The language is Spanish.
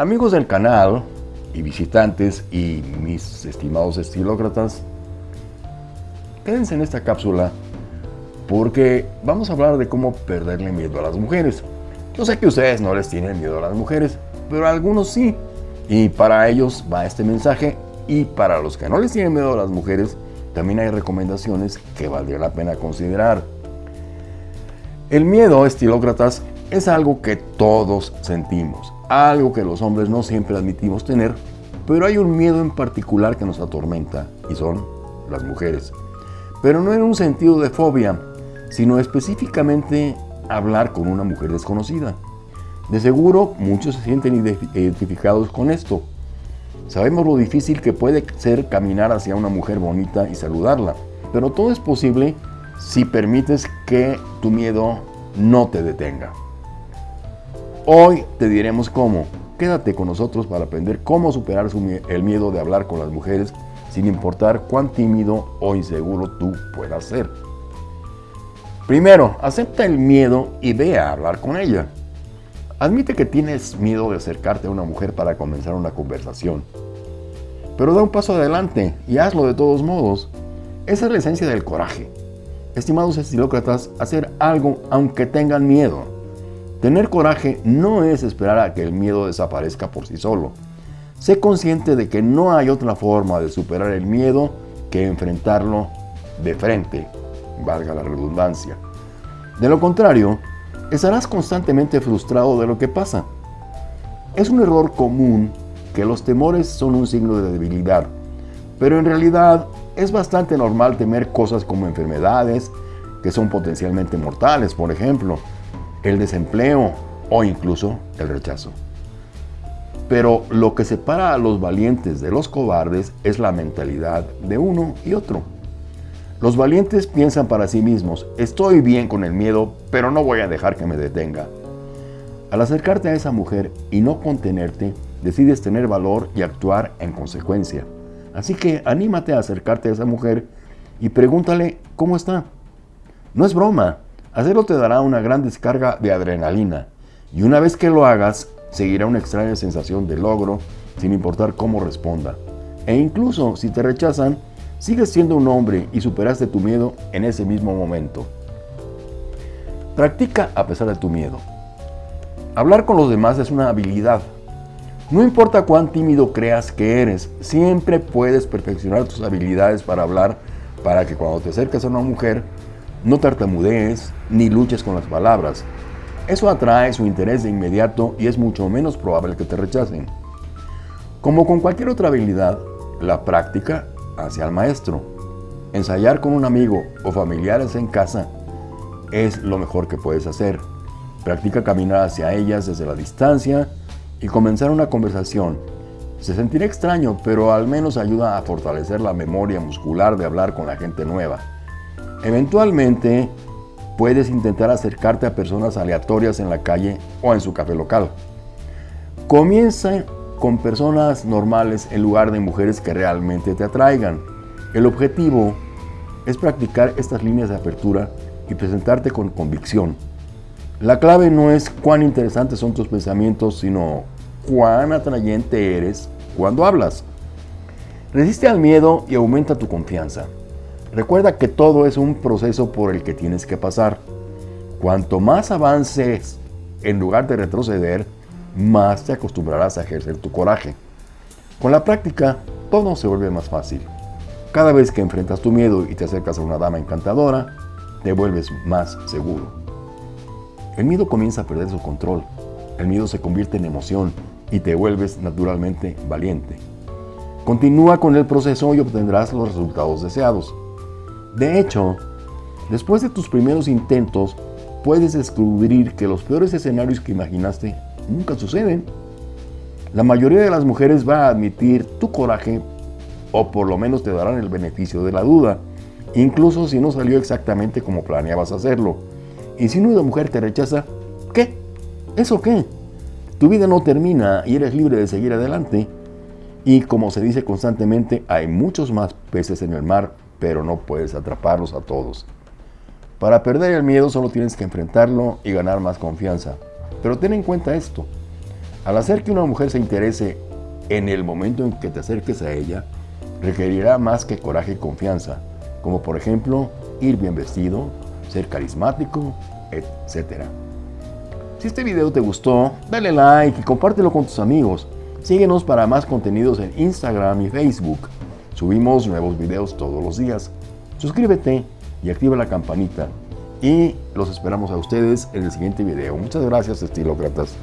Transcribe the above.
Amigos del canal y visitantes y mis estimados estilócratas, quédense en esta cápsula porque vamos a hablar de cómo perderle miedo a las mujeres. Yo sé que ustedes no les tienen miedo a las mujeres, pero algunos sí. Y para ellos va este mensaje y para los que no les tienen miedo a las mujeres, también hay recomendaciones que valdría la pena considerar. El miedo, estilócratas, es algo que todos sentimos, algo que los hombres no siempre admitimos tener, pero hay un miedo en particular que nos atormenta y son las mujeres. Pero no en un sentido de fobia, sino específicamente hablar con una mujer desconocida. De seguro muchos se sienten identificados con esto. Sabemos lo difícil que puede ser caminar hacia una mujer bonita y saludarla, pero todo es posible si permites que tu miedo no te detenga. Hoy te diremos cómo. Quédate con nosotros para aprender cómo superar el miedo de hablar con las mujeres sin importar cuán tímido o inseguro tú puedas ser. Primero, acepta el miedo y ve a hablar con ella. Admite que tienes miedo de acercarte a una mujer para comenzar una conversación. Pero da un paso adelante y hazlo de todos modos. Esa es la esencia del coraje. Estimados estilócratas, hacer algo aunque tengan miedo. Tener coraje no es esperar a que el miedo desaparezca por sí solo. Sé consciente de que no hay otra forma de superar el miedo que enfrentarlo de frente, valga la redundancia. De lo contrario, estarás constantemente frustrado de lo que pasa. Es un error común que los temores son un signo de debilidad, pero en realidad es bastante normal temer cosas como enfermedades que son potencialmente mortales, por ejemplo, el desempleo o incluso el rechazo. Pero lo que separa a los valientes de los cobardes es la mentalidad de uno y otro. Los valientes piensan para sí mismos, estoy bien con el miedo, pero no voy a dejar que me detenga. Al acercarte a esa mujer y no contenerte, decides tener valor y actuar en consecuencia. Así que anímate a acercarte a esa mujer y pregúntale cómo está. No es broma, Hacerlo te dará una gran descarga de adrenalina y una vez que lo hagas, seguirá una extraña sensación de logro sin importar cómo responda. E incluso si te rechazan, sigues siendo un hombre y superaste tu miedo en ese mismo momento. Practica a pesar de tu miedo. Hablar con los demás es una habilidad. No importa cuán tímido creas que eres, siempre puedes perfeccionar tus habilidades para hablar para que cuando te acerques a una mujer no tartamudees ni luches con las palabras. Eso atrae su interés de inmediato y es mucho menos probable que te rechacen. Como con cualquier otra habilidad, la práctica hace al maestro. Ensayar con un amigo o familiares en casa es lo mejor que puedes hacer. Practica caminar hacia ellas desde la distancia y comenzar una conversación. Se sentirá extraño, pero al menos ayuda a fortalecer la memoria muscular de hablar con la gente nueva. Eventualmente, puedes intentar acercarte a personas aleatorias en la calle o en su café local. Comienza con personas normales en lugar de mujeres que realmente te atraigan. El objetivo es practicar estas líneas de apertura y presentarte con convicción. La clave no es cuán interesantes son tus pensamientos, sino cuán atrayente eres cuando hablas. Resiste al miedo y aumenta tu confianza. Recuerda que todo es un proceso por el que tienes que pasar. Cuanto más avances en lugar de retroceder, más te acostumbrarás a ejercer tu coraje. Con la práctica, todo se vuelve más fácil. Cada vez que enfrentas tu miedo y te acercas a una dama encantadora, te vuelves más seguro. El miedo comienza a perder su control. El miedo se convierte en emoción y te vuelves naturalmente valiente. Continúa con el proceso y obtendrás los resultados deseados. De hecho, después de tus primeros intentos, puedes descubrir que los peores escenarios que imaginaste nunca suceden. La mayoría de las mujeres va a admitir tu coraje o por lo menos te darán el beneficio de la duda, incluso si no salió exactamente como planeabas hacerlo. Y si una mujer te rechaza, ¿qué? ¿Eso qué? Tu vida no termina y eres libre de seguir adelante. Y como se dice constantemente, hay muchos más peces en el mar pero no puedes atraparlos a todos. Para perder el miedo solo tienes que enfrentarlo y ganar más confianza. Pero ten en cuenta esto. Al hacer que una mujer se interese en el momento en que te acerques a ella, requerirá más que coraje y confianza, como por ejemplo ir bien vestido, ser carismático, etc. Si este video te gustó, dale like y compártelo con tus amigos. Síguenos para más contenidos en Instagram y Facebook. Subimos nuevos videos todos los días. Suscríbete y activa la campanita. Y los esperamos a ustedes en el siguiente video. Muchas gracias, estilócratas.